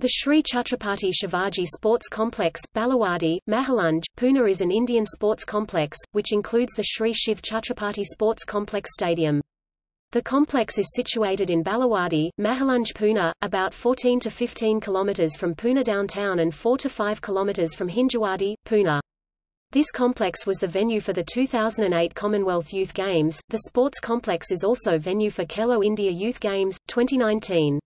The Shri Chhatrapati Shivaji Sports Complex, Balewadi, Mahalunge, Pune is an Indian sports complex, which includes the Shri Shiv Chhatrapati Sports Complex Stadium. The complex is situated in Balewadi, Mahalunge Pune, about 14 to 15 kilometers from Pune downtown and 4 to 5 kilometers from Hinjawadi, Pune. This complex was the venue for the 2008 Commonwealth Youth Games. The sports complex is also venue for Khelo India Youth Games, 2019.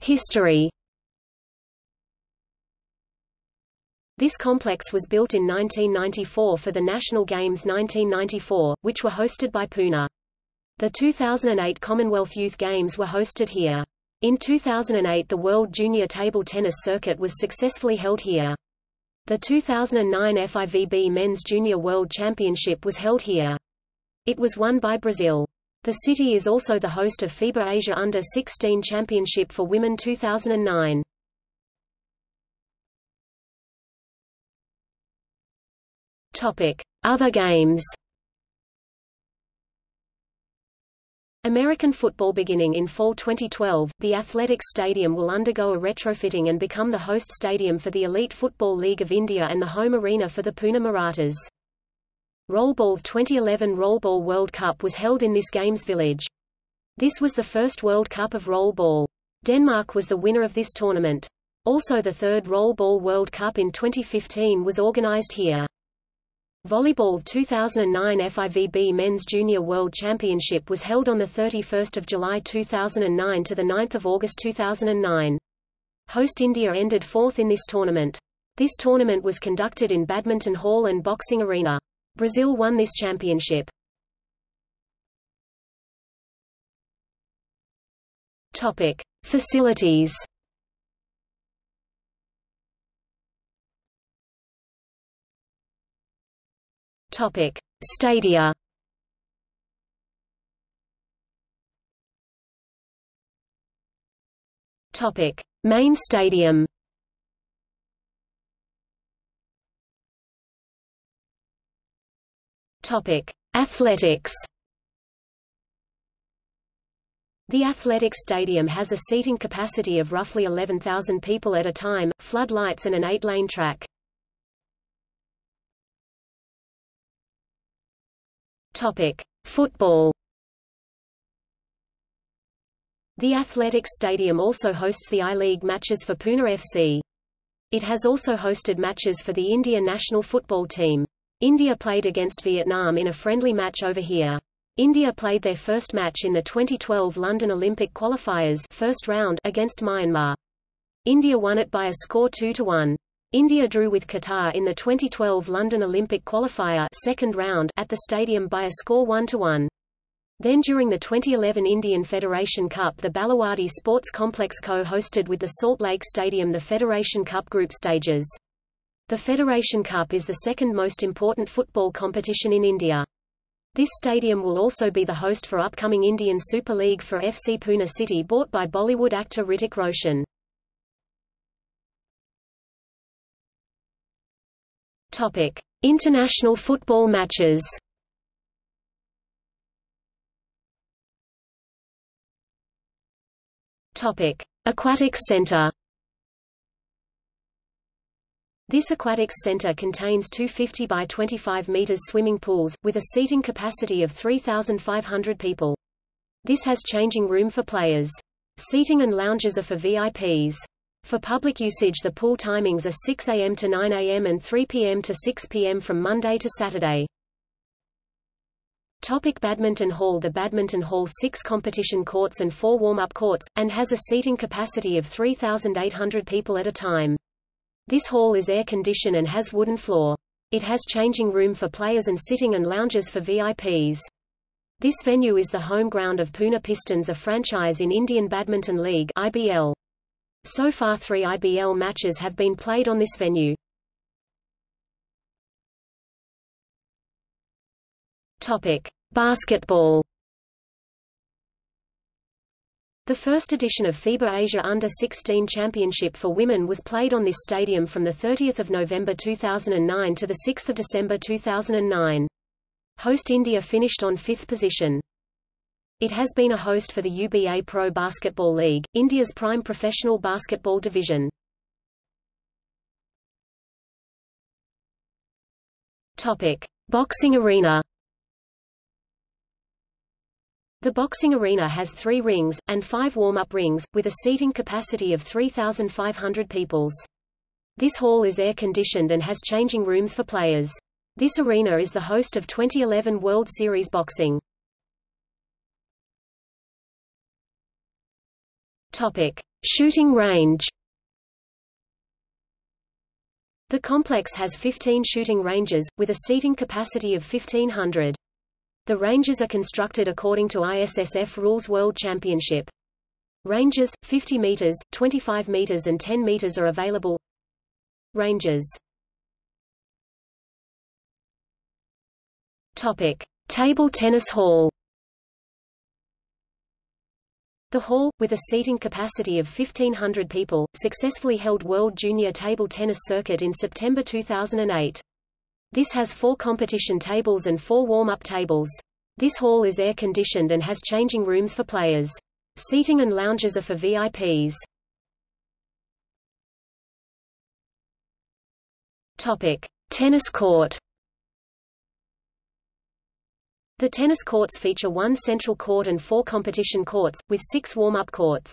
History. This complex was built in 1994 for the National Games 1994, which were hosted by Pune. The 2008 Commonwealth Youth Games were hosted here. In 2008 the World Junior Table Tennis Circuit was successfully held here. The 2009 FIVB Men's Junior World Championship was held here. It was won by Brazil. The city is also the host of FIBA Asia Under-16 Championship for Women 2009. Topic: Other games. American football beginning in fall 2012, the Athletics Stadium will undergo a retrofitting and become the host stadium for the Elite Football League of India and the home arena for the Pune Marathas. Rollball 2011 Rollball World Cup was held in this games village. This was the first World Cup of rollball. Denmark was the winner of this tournament. Also the third Rollball World Cup in 2015 was organized here. Volleyball 2009 FIVB Men's Junior World Championship was held on 31 July 2009 to 9 August 2009. Host India ended fourth in this tournament. This tournament was conducted in Badminton Hall and Boxing Arena. Brazil won this championship. Topic: Facilities. Topic: Stadia. Topic: Main stadium. Topic: Athletics. The athletics stadium has a seating capacity of roughly 11,000 people at a time, floodlights and an eight-lane track. Topic: Football. The athletics stadium also hosts the I-League matches for Pune FC. It has also hosted matches for the India national football team. India played against Vietnam in a friendly match over here. India played their first match in the 2012 London Olympic qualifiers first round against Myanmar. India won it by a score 2 to 1. India drew with Qatar in the 2012 London Olympic qualifier second round at the stadium by a score 1 to 1. Then during the 2011 Indian Federation Cup the Balewadi Sports Complex co-hosted with the Salt Lake Stadium the Federation Cup group stages. The Federation Cup is the second most important football competition in India. This stadium will also be the host for upcoming Indian Super League for FC Pune City bought by Bollywood actor Hrithik Roshan. Topic: International football matches. Topic: Aquatics Center. This aquatics center contains two 50 by 25 meters swimming pools, with a seating capacity of 3,500 people. This has changing room for players. Seating and lounges are for VIPs. For public usage the pool timings are 6 a.m. to 9 a.m. and 3 p.m. to 6 p.m. from Monday to Saturday. Topic Badminton Hall The Badminton Hall six competition courts and four warm-up courts, and has a seating capacity of 3,800 people at a time. This hall is air-conditioned and has wooden floor. It has changing room for players and sitting and lounges for VIPs. This venue is the home ground of Pune Pistons a franchise in Indian Badminton League IBL. So far three IBL matches have been played on this venue. Topic. Basketball the first edition of FIBA Asia Under-16 Championship for Women was played on this stadium from 30 November 2009 to 6 December 2009. Host India finished on fifth position. It has been a host for the UBA Pro Basketball League, India's prime professional basketball division. Topic: Boxing arena. The boxing arena has three rings, and five warm-up rings, with a seating capacity of 3,500 peoples. This hall is air-conditioned and has changing rooms for players. This arena is the host of 2011 World Series Boxing. Topic: Shooting range. The complex has 15 shooting ranges, with a seating capacity of 1500. The ranges are constructed according to ISSF Rules World Championship. Ranges, 50 meters, 25 meters and 10 meters are available. Ranges Topic. Table tennis hall the hall, with a seating capacity of 1,500 people, successfully held World Junior Table Tennis Circuit in September 2008. This has four competition tables and four warm-up tables. This hall is air-conditioned and has changing rooms for players. Seating and lounges are for VIPs. Topic: Tennis court. The tennis courts feature one central court and four competition courts, with six warm-up courts.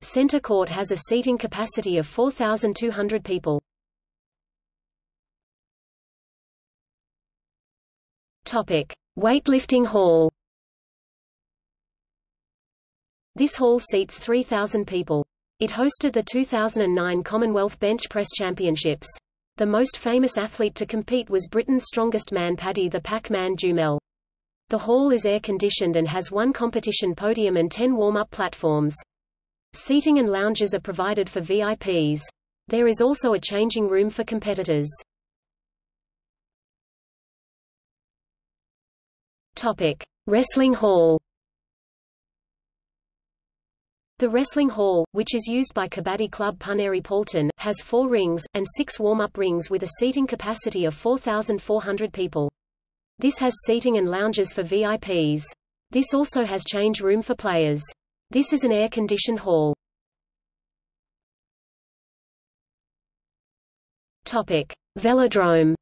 Center court has a seating capacity of 4,200 people. Topic: Weightlifting hall. This hall seats 3,000 people. It hosted the 2009 Commonwealth Bench Press Championships. The most famous athlete to compete was Britain's strongest man Paddy the Pac-Man Jumel. The hall is air-conditioned and has one competition podium and ten warm-up platforms. Seating and lounges are provided for VIPs. There is also a changing room for competitors. Topic: Wrestling Hall. The Wrestling Hall, which is used by Kabaddi Club Puneri Paltan, has four rings, and six warm-up rings with a seating capacity of 4,400 people. This has seating and lounges for VIPs. This also has change room for players. This is an air-conditioned hall. Topic: Velodrome.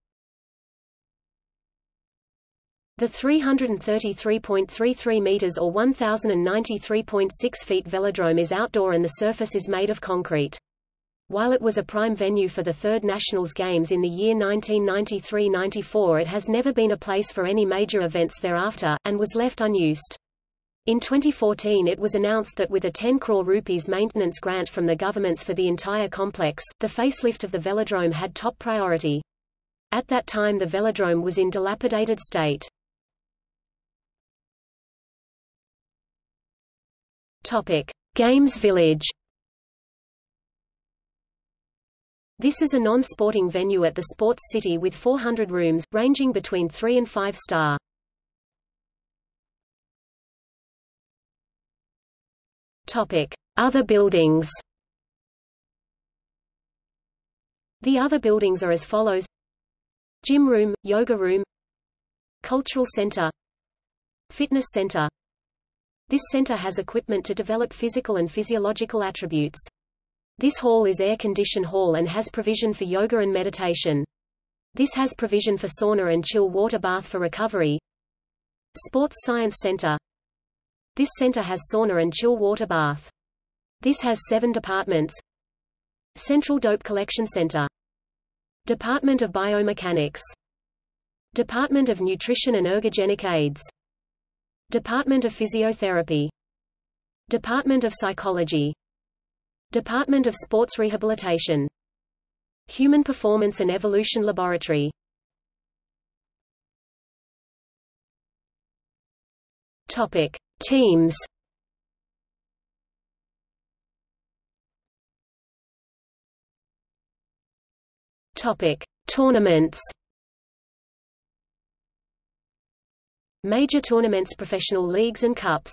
The 333.33 meters or 1093.6 feet velodrome is outdoor and the surface is made of concrete. While it was a prime venue for the Third Nationals Games in the year 1993–94 it has never been a place for any major events thereafter, and was left unused. In 2014 it was announced that with a 10 crore rupees maintenance grant from the governments for the entire complex, the facelift of the velodrome had top priority. At that time the velodrome was in dilapidated state. Topic: Games Village This is a non-sporting venue at the Sports City with 400 rooms, ranging between 3 and 5 star. Topic: Other buildings. The other buildings are as follows: Gym room, yoga room, cultural center, fitness center. This center has equipment to develop physical and physiological attributes. This hall is air-conditioned hall and has provision for yoga and meditation. This has provision for sauna and chill water bath for recovery. Sports Science Center. This center has sauna and chill water bath. This has seven departments. Central Dope Collection Center. Department of Biomechanics. Department of Nutrition and Ergogenic Aids. Department of Physiotherapy. Department of Psychology. Department of Sports Rehabilitation. Human Performance and Evolution Laboratory. Topic: Teams. Topic: Tournaments. Major tournaments Professional leagues and cups.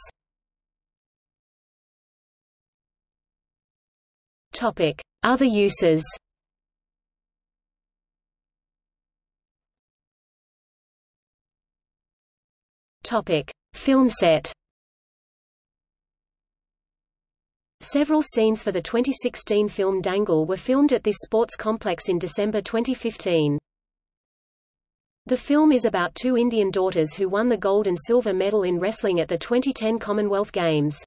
Other uses. Film set. Several scenes for the 2016 film Dangal were filmed at this sports complex in December 2015. The film is about two Indian daughters who won the gold and silver medal in wrestling at the 2010 Commonwealth Games.